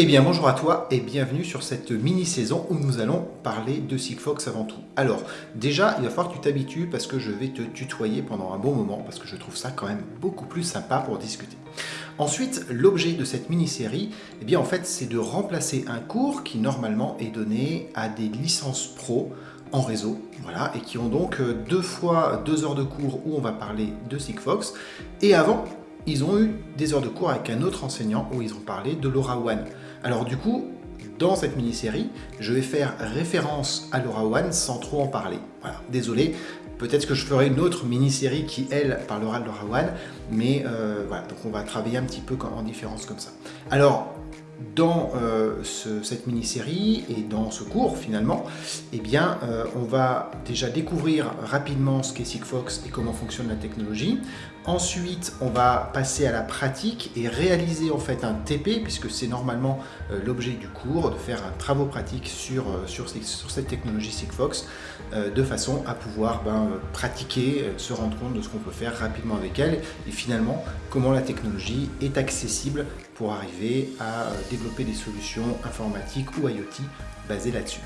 bien bonjour à toi et bienvenue sur cette mini-saison où nous allons parler de Sigfox avant tout. Alors déjà il va falloir que tu t'habitues parce que je vais te tutoyer pendant un bon moment parce que je trouve ça quand même beaucoup plus sympa pour discuter. Ensuite l'objet de cette mini-série eh bien en fait c'est de remplacer un cours qui normalement est donné à des licences pro en réseau, voilà, et qui ont donc euh, deux fois deux heures de cours où on va parler de Sigfox. Et avant, ils ont eu des heures de cours avec un autre enseignant où ils ont parlé de LoRaWAN. Alors du coup, dans cette mini-série, je vais faire référence à LoRaWAN sans trop en parler. Voilà, désolé, peut-être que je ferai une autre mini-série qui, elle, parlera de LoRaWAN, mais euh, voilà, donc on va travailler un petit peu en différence comme ça. Alors, dans euh, cette mini-série et dans ce cours finalement, eh bien, euh, on va déjà découvrir rapidement ce qu'est Sigfox et comment fonctionne la technologie. Ensuite, on va passer à la pratique et réaliser en fait un TP, puisque c'est normalement euh, l'objet du cours, de faire un travaux pratique sur, cette technologie Sigfox, de façon à pouvoir ben, pratiquer, se rendre compte de ce qu'on peut faire rapidement avec elle, et finalement comment la technologie est accessible arriver à développer des solutions informatiques ou IoT basées là-dessus.